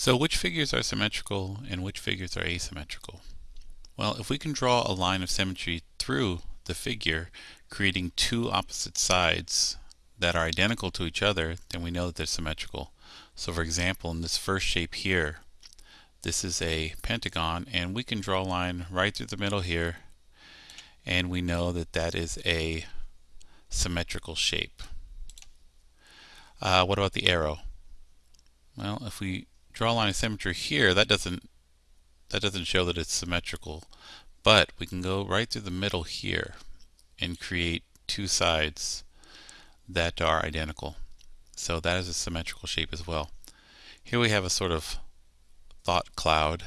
So which figures are symmetrical and which figures are asymmetrical? Well, if we can draw a line of symmetry through the figure, creating two opposite sides that are identical to each other, then we know that they're symmetrical. So for example, in this first shape here, this is a pentagon, and we can draw a line right through the middle here, and we know that that is a symmetrical shape. Uh, what about the arrow? Well, if we draw a line of symmetry here, that doesn't that doesn't show that it's symmetrical. But we can go right through the middle here and create two sides that are identical. So that is a symmetrical shape as well. Here we have a sort of thought cloud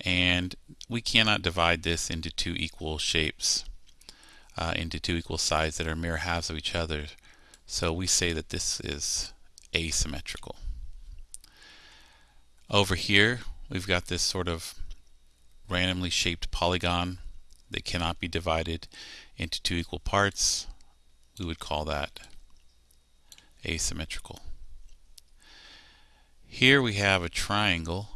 and we cannot divide this into two equal shapes, uh, into two equal sides that are mirror halves of each other. So we say that this is asymmetrical. Over here, we've got this sort of randomly shaped polygon that cannot be divided into two equal parts. We would call that asymmetrical. Here we have a triangle,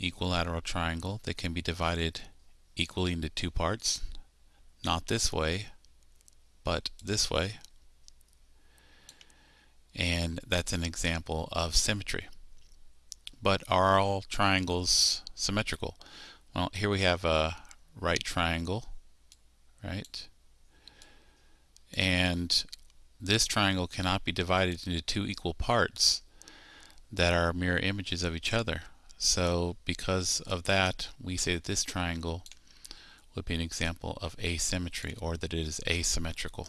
equilateral triangle, that can be divided equally into two parts. Not this way, but this way. And that's an example of symmetry. But are all triangles symmetrical? Well, here we have a right triangle, right? And this triangle cannot be divided into two equal parts that are mirror images of each other. So because of that, we say that this triangle would be an example of asymmetry or that it is asymmetrical.